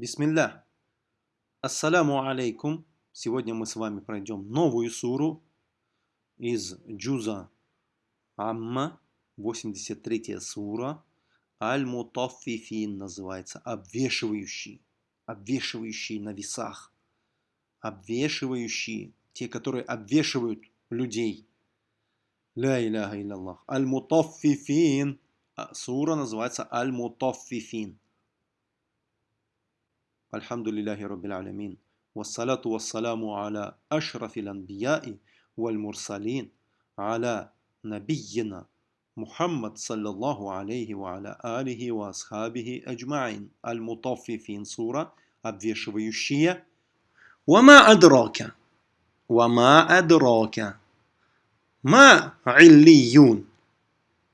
Бисмилля. Ассаляму алейкум. Сегодня мы с вами пройдем новую суру из Джуза Амма, 83 сура. Аль-Мутаффифин называется, обвешивающий, обвешивающий на весах, обвешивающий, те, которые обвешивают людей. Ля иляха илляллах. Аль-Мутаффифин. А сура называется Аль-Мутаффифин. الحمد لله رب العالمين والصلاة والسلام على أشرف الأنبياء والمرسلين على نبينا محمد صلى الله عليه وعلى آله وأصحابه أجمعين المطففين سورة обвешивающие وما أدراك وما أدراك ما عليون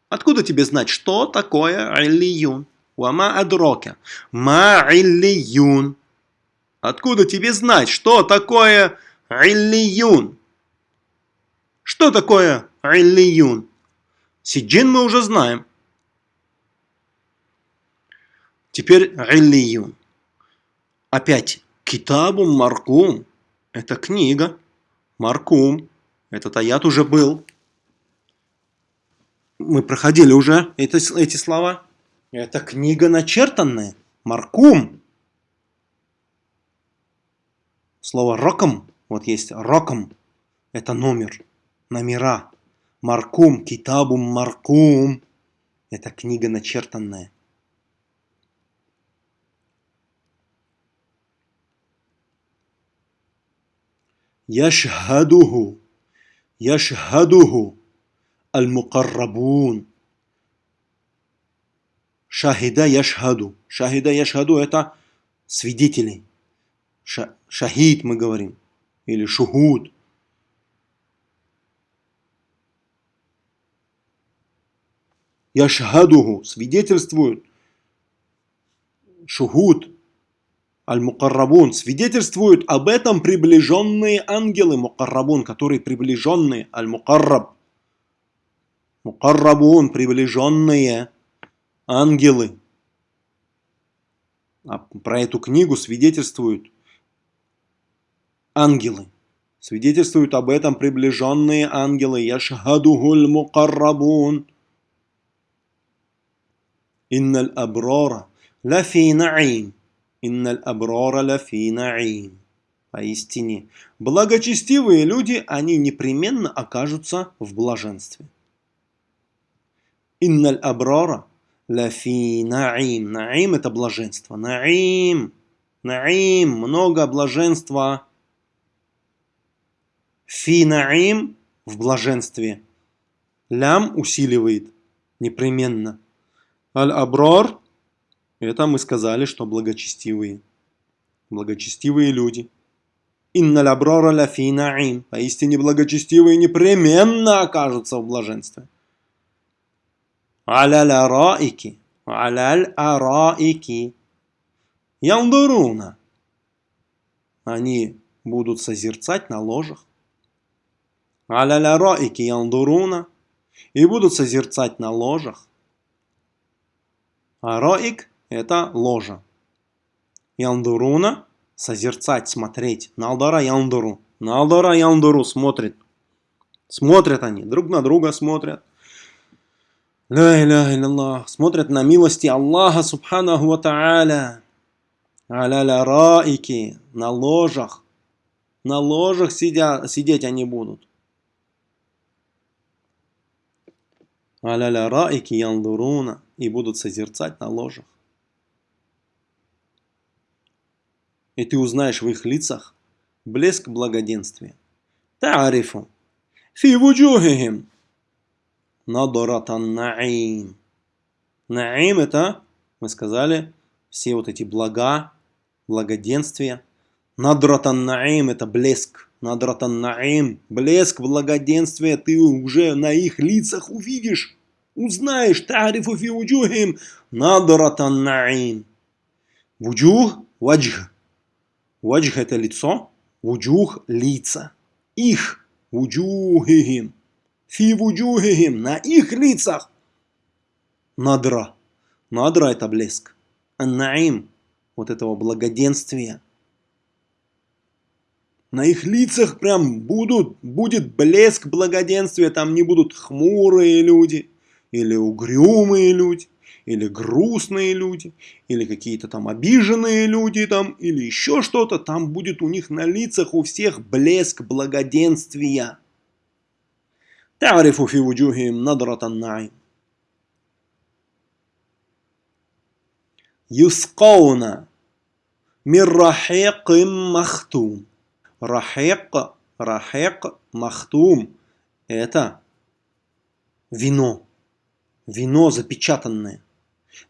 Откуда тебе знать, что такое аллиюн? Вама адрока. Ма иллиюн. Откуда тебе знать, что такое иллиюн? Что такое иллиюн? Сиджин мы уже знаем. Теперь иллиюн. Опять. Китабу Маркум. Это книга. Маркум. Этот аят уже был. Мы проходили уже это, эти слова. Это книга начертанная. Маркум. Слово роком. Вот есть роком. Это номер. Номера. Маркум. Китабум Маркум. Это книга начертанная. Яшхадуху. Яшхадуху. Аль-Мукаррабун. Шахида яшхаду. Шахида яшхаду это свидетели. Ша, шахид мы говорим. Или шухуд. Яшхадуху. Свидетельствуют. Шухуд. Аль-Мукаррабун. Свидетельствуют об этом приближенные ангелы. Мукаррабун, которые приближенные. Аль-Мукарраб. Мукаррабун. Приближенные ангелы. А про эту книгу свидетельствуют ангелы. Свидетельствуют об этом приближенные ангелы. Яшхадухуль мукаррабун. Инналь аброра лафи наим. Инналь аброра лафи наим. Поистине, благочестивые люди, они непременно окажутся в блаженстве. Инналь аброра Лафи наим. Наим это блаженство. Наим. Наим. Много блаженства. Фи наим в блаженстве. Лям усиливает непременно. Аль-абрар это мы сказали, что благочестивые. Благочестивые люди. Инна абрара ляфи наим. Поистине благочестивые непременно окажутся в блаженстве. Аляль араики. Аляль араики. Яндуруна. Они будут созерцать на ложах. Аляль араики яндуруна. И будут созерцать на ложах. Ароик – это ложа. Яндуруна – созерцать, смотреть. Налдара яндуру. Налдара яндуру смотрит. Смотрят они, друг на друга смотрят. Ля иляха. Смотрят на милости Аллаха Субханаху Ва Та'аля. Аля раики. На ложах. На ложах сидя, сидеть они будут. Аля раики яндуруна. И будут созерцать на ложах. И ты узнаешь в их лицах блеск благоденствия. Та'арифу. Фи вуджухихим. Надаратан наим. Наим это, мы сказали, все вот эти блага, благоденствия. Надратан наим это блеск. Надратан наим, блеск, благоденствия, ты уже на их лицах увидишь, узнаешь. Тарифу фи уджухим. Надратан наим. Вуджух, ваджх. Ваджх это лицо, вуджух лица. Их, вуджухихим. Фи вуджухихим, на их лицах. Надра. Надра это блеск. Ан-наим. вот этого благоденствия. На их лицах прям будут, будет блеск благоденствия, там не будут хмурые люди, или угрюмые люди, или грустные люди, или какие-то там обиженные люди, там, или еще что-то, там будет у них на лицах у всех блеск благоденствия. تعرف في وجوههم نظرة النعيم يسقون من رحيق مختوم رحيق رحيق مختوم это вино вино запечатанное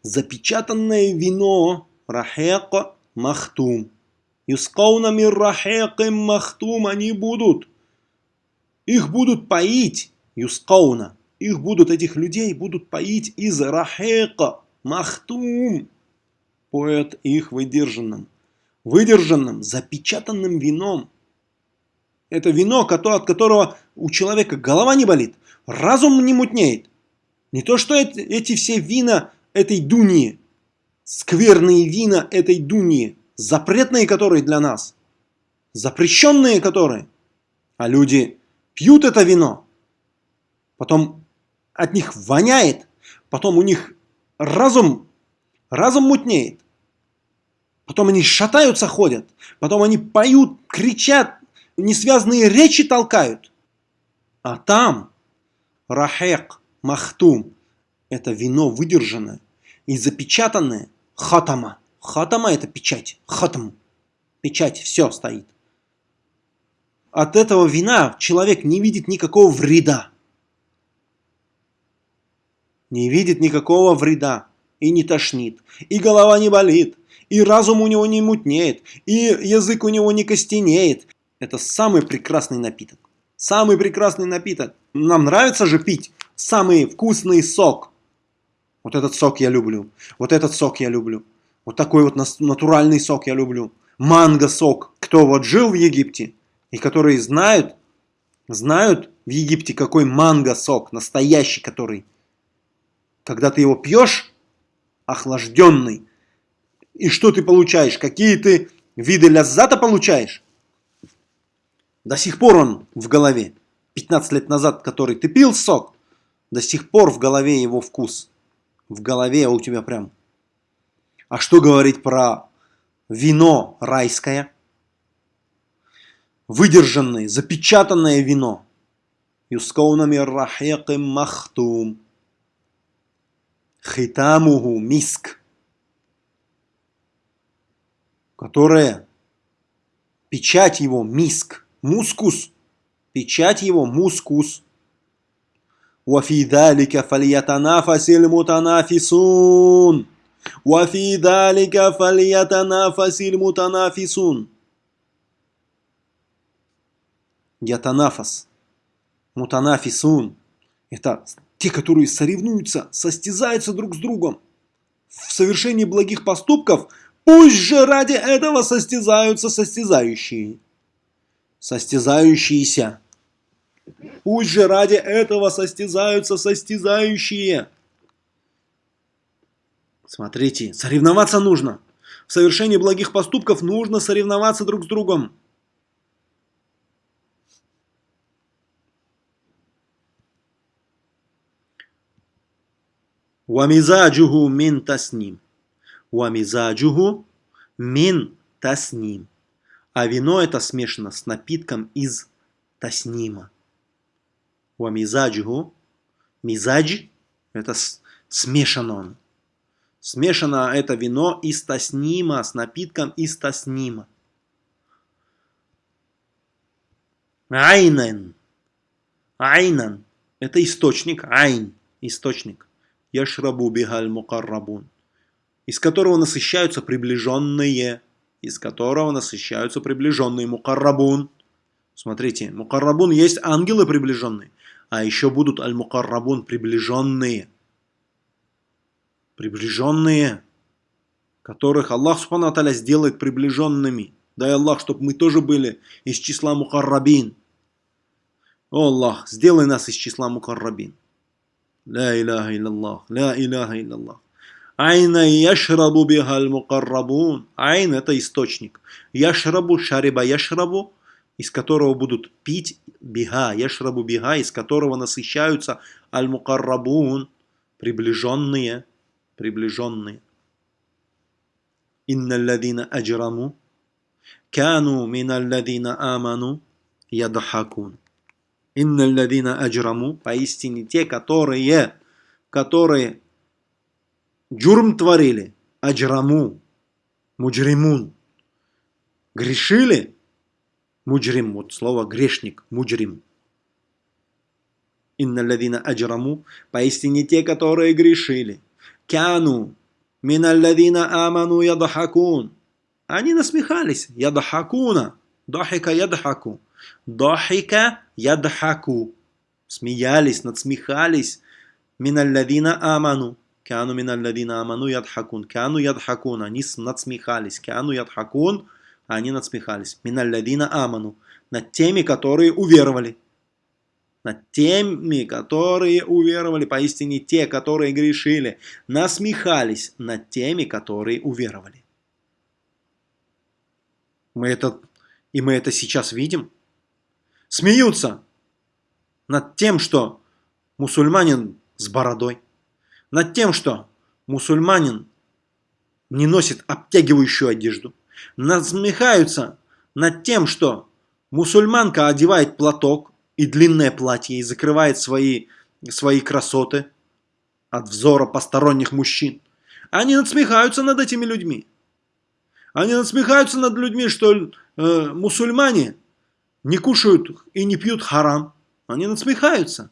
запечатанное вино рахек махтум юскауна мир рахек махтум они будут их будут поить юскауна их будут этих людей будут поить из рахека махтум поэт их выдержанным, выдержанным, запечатанным вином. Это вино, от которого у человека голова не болит, разум не мутнеет. Не то, что эти все вина этой дуни, скверные вина этой дуни, запретные которые для нас, запрещенные которые, а люди пьют это вино, потом от них воняет, потом у них разум разум мутнеет. Потом они шатаются, ходят. Потом они поют, кричат, несвязные речи толкают. А там рахек, махтум, это вино выдержанное и запечатанное хатама. Хатама это печать, хатам, печать, все стоит. От этого вина человек не видит никакого вреда. Не видит никакого вреда и не тошнит, и голова не болит, и разум у него не мутнеет, и язык у него не костенеет. Это самый прекрасный напиток. Самый прекрасный напиток. Нам нравится же пить самый вкусный сок. Вот этот сок я люблю. Вот этот сок я люблю. Вот такой вот натуральный сок я люблю. Манго-сок. Кто вот жил в Египте и которые знают, знают в Египте какой манго-сок, настоящий который. Когда ты его пьешь, охлажденный. И что ты получаешь? Какие ты виды ляззата получаешь? До сих пор он в голове. 15 лет назад, который ты пил сок, до сих пор в голове его вкус. В голове у тебя прям. А что говорить про вино райское? Выдержанное, запечатанное вино. Юскаунами рахеким махтум Хитамуху миск, которая печать его миск, мускус, печать его мускус. وفي ذلك فليتنافس المتنافسون وفي ذلك فليتنافس المتنافسون Ятанафас. Мутанафисун. Это те, которые соревнуются, состязаются друг с другом в совершении благих поступков, пусть же ради этого состязаются состязающие. Состязающиеся. Пусть же ради этого состязаются состязающие. Смотрите, соревноваться нужно. В совершении благих поступков нужно соревноваться друг с другом. Вамизаджуху мин тасним. Вамизаджуху мин тасним. А вино это смешано с напитком из таснима. Вамизаджуху. Мизадж это смешано он. Смешано это вино из таснима, с напитком из таснима. Айнен. Айнан. Это источник. Айн. Источник яшрабу бихаль мукаррабун, из которого насыщаются приближенные, из которого насыщаются приближенные мукаррабун. Смотрите, мукаррабун есть ангелы приближенные, а еще будут аль-мукаррабун приближенные. Приближенные, которых Аллах Субхану сделает приближенными. Дай Аллах, чтобы мы тоже были из числа мукаррабин. О Аллах, сделай нас из числа мукаррабин. Ля иляха илляллах, ля иляха илляллах. Айна яшрабу бихаль мукаррабун. Айн это источник. Яшрабу шариба яшрабу, из которого будут пить бига, яшрабу бига, из которого насыщаются аль мукаррабун, приближенные, приближенные. Инна ладина аджраму, кану мина ладина аману, ядхакун. Инна ладина аджраму, поистине те, которые, которые джурм творили, аджраму, муджримун, грешили, муджрим, вот слово грешник, муджрим. Инна ладина аджраму, поистине те, которые грешили. Кяну, мина ладина аману ядхакун. Они насмехались, ядхакуна, дахика ядхаку. Дахика ядхаку. Смеялись, надсмехались. Миналладина аману. Кану миналладина аману ядхакун. Кану ядхакун. Они надсмехались. Кану ядхакун. Они надсмехались. Миналладина аману. Над теми, которые уверовали. Над теми, которые уверовали. Поистине те, которые грешили. Насмехались над теми, которые уверовали. Мы это, и мы это сейчас видим смеются над тем, что мусульманин с бородой, над тем, что мусульманин не носит обтягивающую одежду, насмехаются над тем, что мусульманка одевает платок и длинное платье и закрывает свои, свои красоты от взора посторонних мужчин. Они насмехаются над этими людьми. Они насмехаются над людьми, что э, мусульмане – не кушают и не пьют харам, они насмехаются.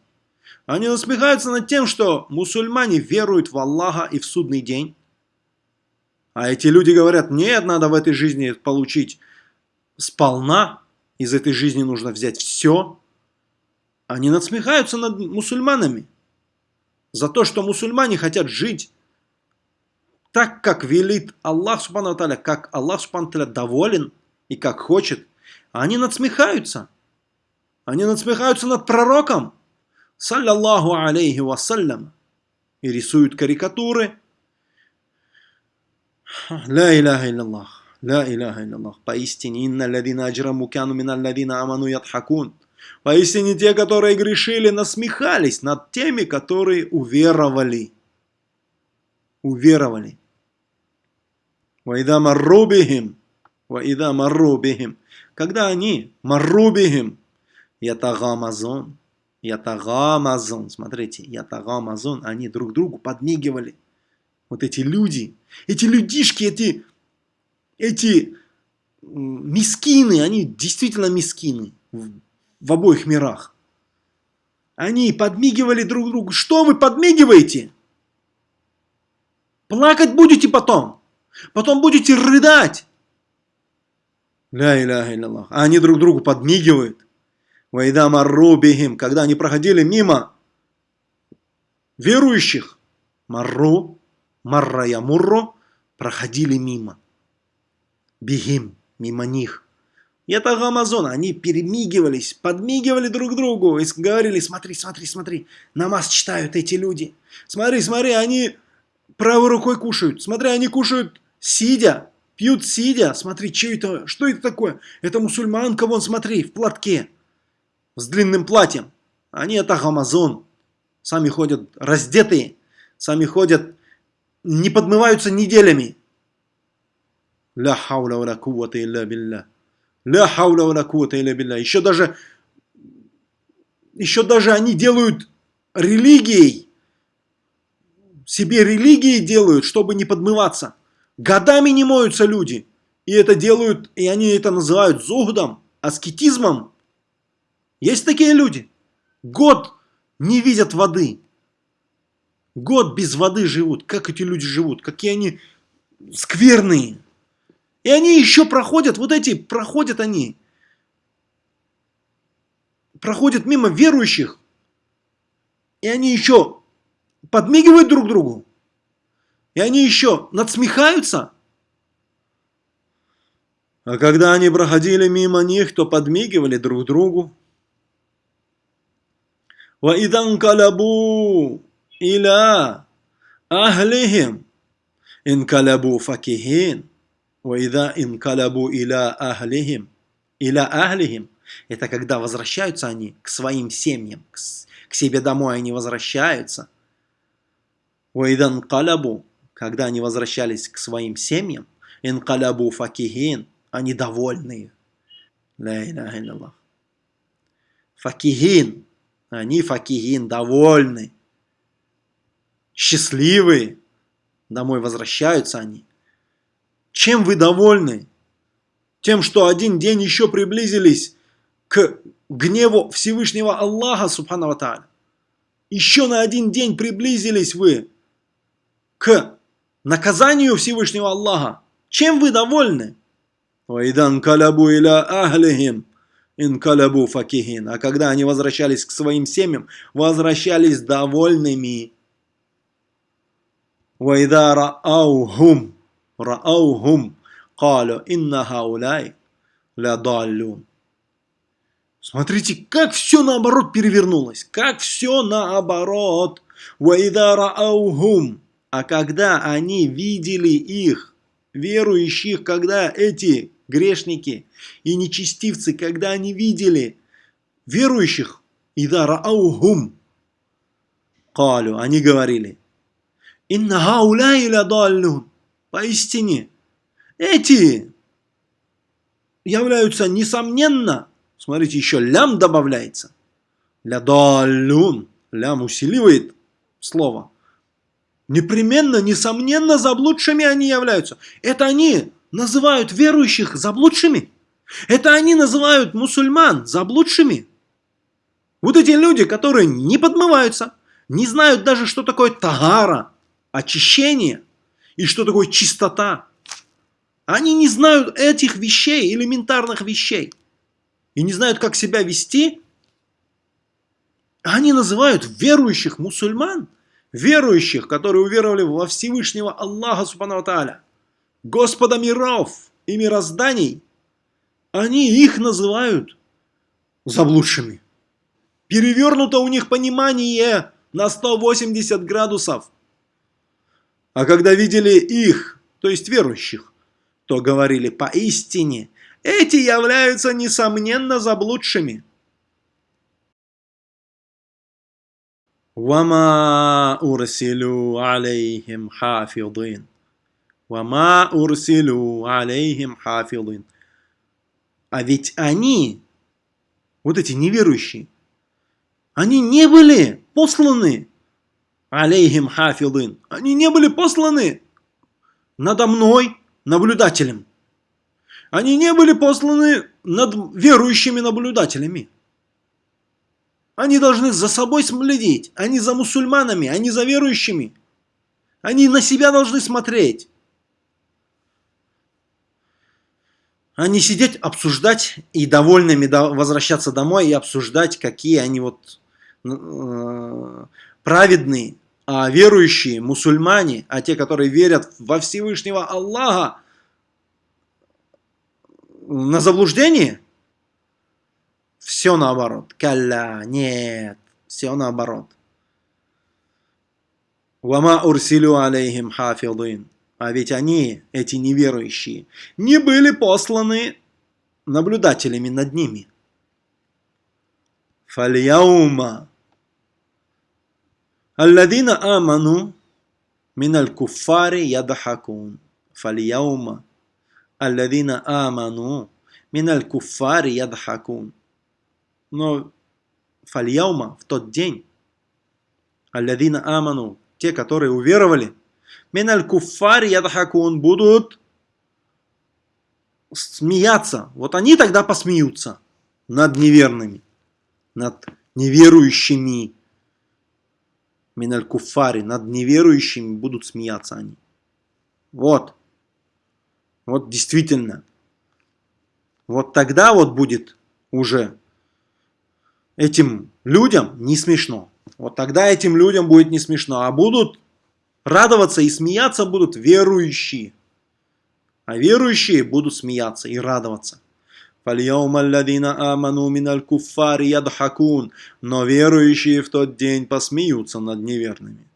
Они насмехаются над тем, что мусульмане веруют в Аллаха и в судный день. А эти люди говорят, нет, надо в этой жизни получить сполна, из этой жизни нужно взять все. Они насмехаются над мусульманами за то, что мусульмане хотят жить так, как велит Аллах Субхану как Аллах Субхану доволен и как хочет – они надсмехаются. Они надсмехаются над пророком, саллаллаху алейхи вассалям, и рисуют карикатуры. Ля иляха илляллах, ля иляха илляллах. Поистине, инна ладина аджраму кяну мина ладина аману ядхакун. Поистине те, которые грешили, насмехались над теми, которые уверовали. Уверовали. Вайда маррубихим. Вайда маррубихим когда они, марубихим, ятагамазон, ятагамазон, смотрите, ятагамазон, они друг другу подмигивали. Вот эти люди, эти людишки, эти, эти мискины, они действительно мискины в, в обоих мирах. Они подмигивали друг другу. Что вы подмигиваете? Плакать будете потом. Потом будете рыдать. Ля иляха илляллах. А они друг другу подмигивают. Вайда марру бихим. Когда они проходили мимо верующих. Марру, марра ямурру. Проходили мимо. Бихим. Мимо них. Это Амазон, они перемигивались, подмигивали друг другу и говорили, смотри, смотри, смотри, намаз читают эти люди. Смотри, смотри, они правой рукой кушают. Смотри, они кушают сидя. Пьют сидя. Смотри, что это? Что это такое? Это мусульманка, вон, смотри, в платке. С длинным платьем. Они это Амазон. Сами ходят раздетые. Сами ходят, не подмываются неделями. Ля хауля ва куввата илля билля. Ля хауля ва куввата илля билля. Еще даже, еще даже они делают религией. Себе религией делают, чтобы не подмываться. Годами не моются люди. И это делают, и они это называют зухдом, аскетизмом. Есть такие люди. Год не видят воды. Год без воды живут. Как эти люди живут? Какие они скверные. И они еще проходят, вот эти, проходят они. Проходят мимо верующих. И они еще подмигивают друг другу. И они еще надсмехаются. А когда они проходили мимо них, то подмигивали друг другу. وَإِذَا انْقَلَبُوا إِلَىٰ أَهْلِهِمْ инкалябу факихин, вайда инкалябу иля ахлихим, иля ахлихим. Это когда возвращаются они к своим семьям, к, к себе домой они возвращаются. Вайдан калябу, когда они возвращались к своим семьям, инкалябу факихин, они довольные. Илляллах. Факихин, они факихин, довольны, счастливые. Домой возвращаются они. Чем вы довольны? Тем, что один день еще приблизились к гневу Всевышнего Аллаха, Субхану. Еще на один день приблизились вы к наказанию Всевышнего Аллаха. Чем вы довольны? «Вайдан калябу иля ахлихим, инкалябу факихин». А когда они возвращались к своим семьям, возвращались довольными. «Вайда рааухум, рааухум, калю инна хауляй лядаллюн». Смотрите, как все наоборот перевернулось, как все наоборот. «Вайда рааухум». А когда они видели их, верующих, когда эти грешники и нечестивцы, когда они видели верующих, ида рааухум, калю, они говорили, инна хауляй ладаллюн, поистине, эти являются несомненно, смотрите, еще лям добавляется, лядаллюн, лям усиливает слово, непременно, несомненно, заблудшими они являются. Это они называют верующих заблудшими. Это они называют мусульман заблудшими. Вот эти люди, которые не подмываются, не знают даже, что такое тагара, очищение, и что такое чистота. Они не знают этих вещей, элементарных вещей. И не знают, как себя вести. Они называют верующих мусульман, верующих, которые уверовали во Всевышнего Аллаха Субхану Тааля. Господа миров и мирозданий, они их называют заблудшими. Перевернуто у них понимание на 180 градусов. А когда видели их, то есть верующих, то говорили поистине, эти являются несомненно заблудшими. Вама урсилю алейхим хафидин. Вама урсилю алейхим хафидин. А ведь они, вот эти неверующие, они не были посланы алейхим хафидин. Они не были посланы надо мной наблюдателем. Они не были посланы над верующими наблюдателями. Они должны за собой следить, они за мусульманами, они за верующими. Они на себя должны смотреть. а не сидеть, обсуждать и довольными возвращаться домой и обсуждать, какие они вот э, праведные, а верующие, мусульмане, а те, которые верят во Всевышнего Аллаха, на заблуждение? Все наоборот. Калля, нет, все наоборот. Вама урсилю алейхим хафидин. А ведь они, эти неверующие, не были посланы наблюдателями над ними. Фальяума. Алладина аману миналь куфари ядахакун. Фальяума. Алладина аману миналь куфари ядахакун. Но фальяума в тот день. Алладина аману. Те, которые уверовали – Миналь куфари ядхакун будут смеяться. Вот они тогда посмеются над неверными, над неверующими. Миналь куфари, над неверующими будут смеяться они. Вот. Вот действительно. Вот тогда вот будет уже этим людям не смешно. Вот тогда этим людям будет не смешно. А будут радоваться и смеяться будут верующие. А верующие будут смеяться и радоваться. Но верующие в тот день посмеются над неверными.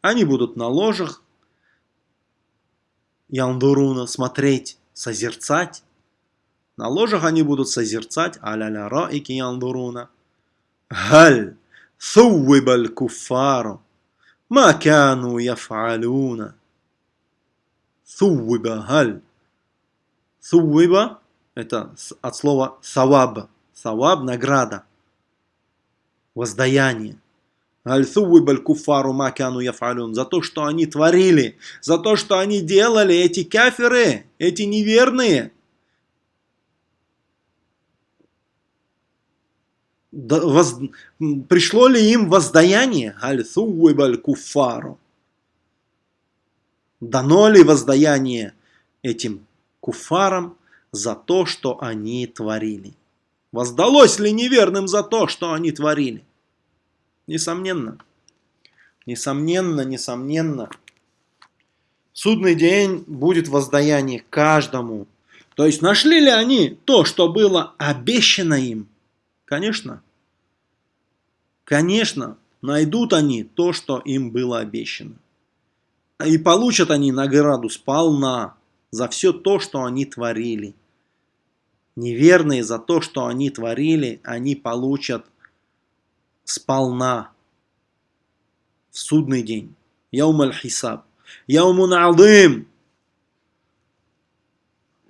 Они будут на ложах яндуруна смотреть, созерцать на ложах они будут созерцать «Аля-ля раики янзуруна». «Галь суввибаль куфару макану яфалюна». «Суввиба галь». «Суввиба» – это от слова «саваб». «Саваб» – награда, воздаяние. Аль-Суввибаль куфару макану яфалюн. За то, что они творили, за то, что они делали, эти каферы, эти неверные – Воз... Пришло ли им воздаяние? Аль-Thuwибаль куфару. Дано ли воздаяние этим куфарам? за то, что они творили. Воздалось ли неверным за то, что они творили? Несомненно. Несомненно, несомненно. Судный день будет воздаяние каждому. То есть нашли ли они то, что было обещано им? Конечно. Конечно, найдут они то, что им было обещано. И получат они награду сполна за все то, что они творили неверные за то, что они творили, они получат сполна в судный день. Яум аль-хисаб. Яумун адым.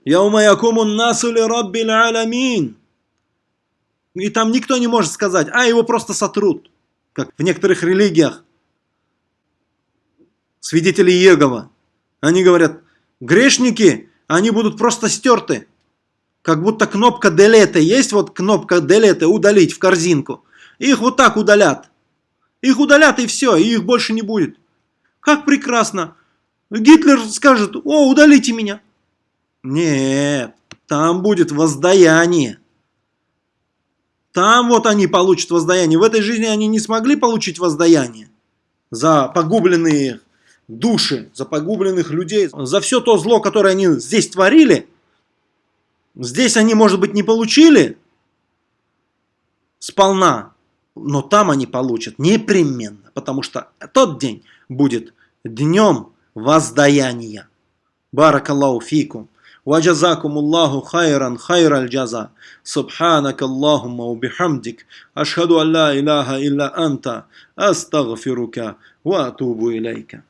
Яума якумун насу ли раббил аламин. И там никто не может сказать, а его просто сотрут. Как в некоторых религиях. Свидетели Егова. Они говорят, грешники, они будут просто стерты как будто кнопка Delete. Есть вот кнопка Delete, удалить в корзинку. Их вот так удалят. Их удалят и все, и их больше не будет. Как прекрасно. Гитлер скажет, о, удалите меня. Нет, там будет воздаяние. Там вот они получат воздаяние. В этой жизни они не смогли получить воздаяние за погубленные души, за погубленных людей, за все то зло, которое они здесь творили – Здесь они, может быть, не получили сполна, но там они получат непременно, потому что тот день будет днем воздаяния. Баракаллаху фикум. وجزاكم الله خيرا خير الجزاء. سبحانك اللهم وبحمدك أشهد أن لا إله إلا أنت أستغفرك وأتوب إليك.